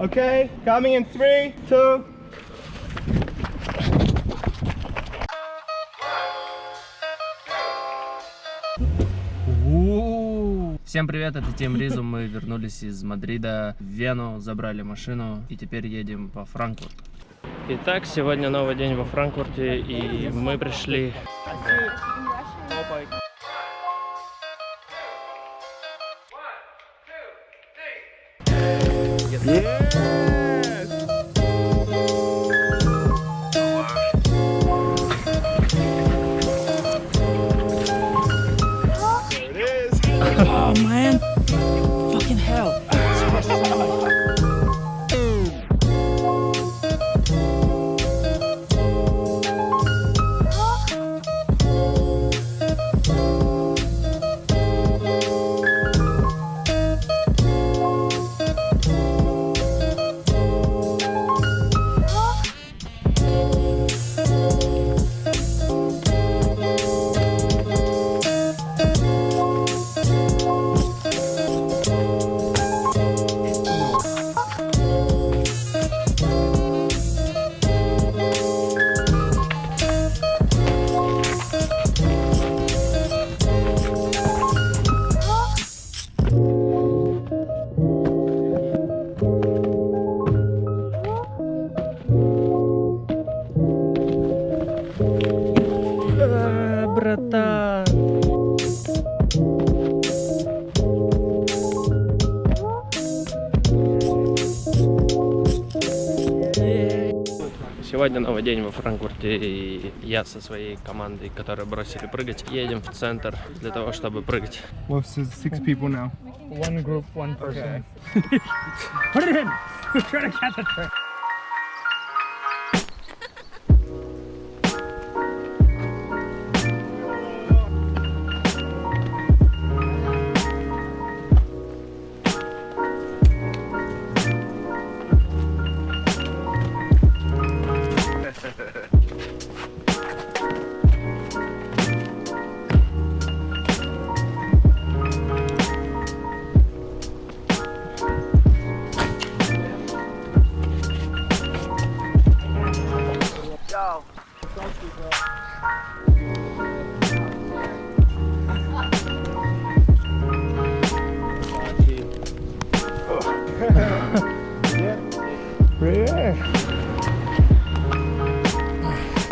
Okay, coming in three, two. Всем привет, это Тим Ризу. Мы вернулись из Мадрида в Вену, забрали машину и теперь едем по Франкфурту. Итак, сегодня новый день во Франкфурте и мы пришли... Yeah. Сегодня новый день во Франкфурте, и я со своей командой, которые бросили прыгать, едем в центр для того, чтобы прыгать. Well, so six people now. One group, one person. Put it in. Try to catch the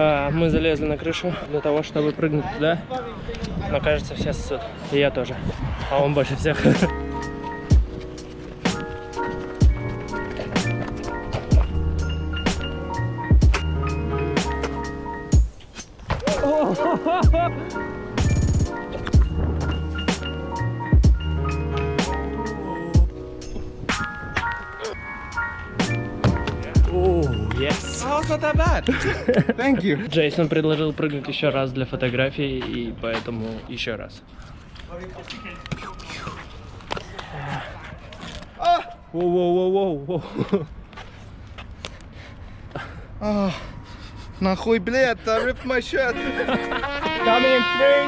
А, Мы залезли на крышу для того, чтобы прыгнуть туда. Но кажется, все ссут. И я тоже. А он больше всех. О, not that bad. Thank you. Джейсон предложил прыгнуть еще раз для фотографии, и поэтому еще раз. Воу-воу-воу-воу. Oh, нахуй, блядь, I ripped my shirt. Coming in three,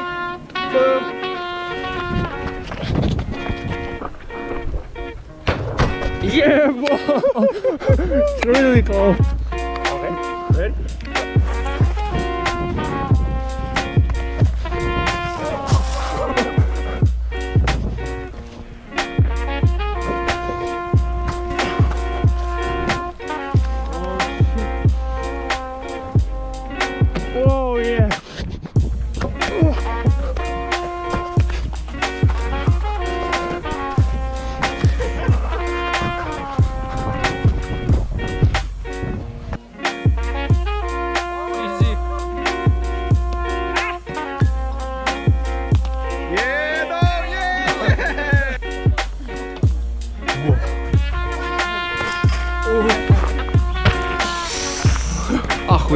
two. Yeah, whoa. It's really cool.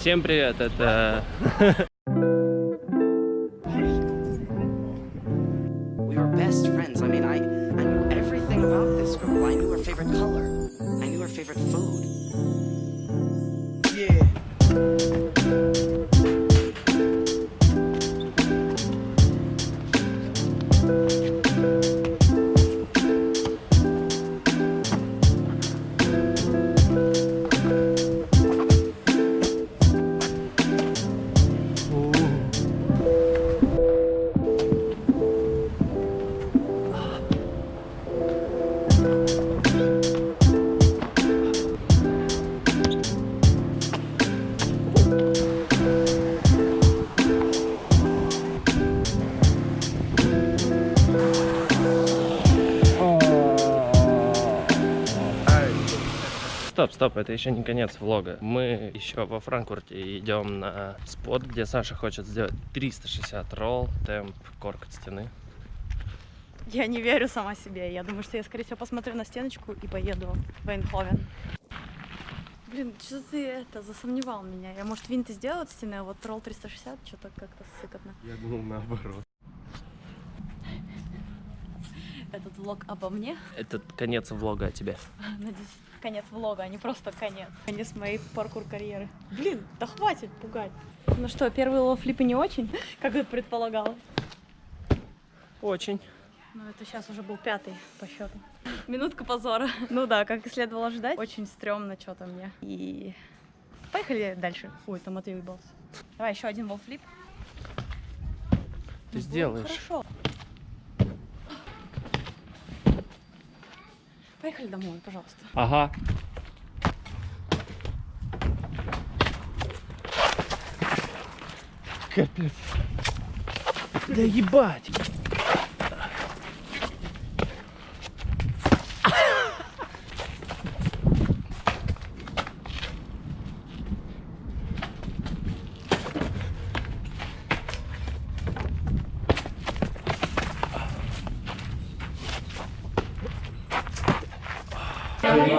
Всем привет, это food. Стоп, стоп, это еще не конец влога. Мы еще во Франкфурте идем на спот, где Саша хочет сделать 360 ролл, темп, корк от стены. Я не верю сама себе. Я думаю, что я, скорее всего, посмотрю на стеночку и поеду в Эйнховен. Блин, что ты это, засомневал меня. Я, может, винты сделаю от стены, а вот ролл 360 что-то как-то сыкотно. Я думал наоборот. Этот влог обо мне. Это конец влога о тебе. Надеюсь, конец влога, а не просто конец. Конец моей паркур-карьеры. Блин, да хватит пугать. Ну что, первый wall flip и не очень, как я предполагала. Очень. Ну, это сейчас уже был пятый по счету. Минутка позора. Ну да, как и следовало ожидать. Очень стрёмно что-то мне. И поехали дальше. Ой, там Матвей уебался. Давай еще один wall flip. Ты сделаешь. Хорошо. Поехали домой, пожалуйста. Ага. Капец. Да ебать.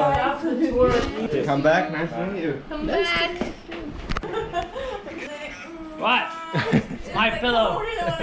Come back, nice to meet you. What? It's My pillow.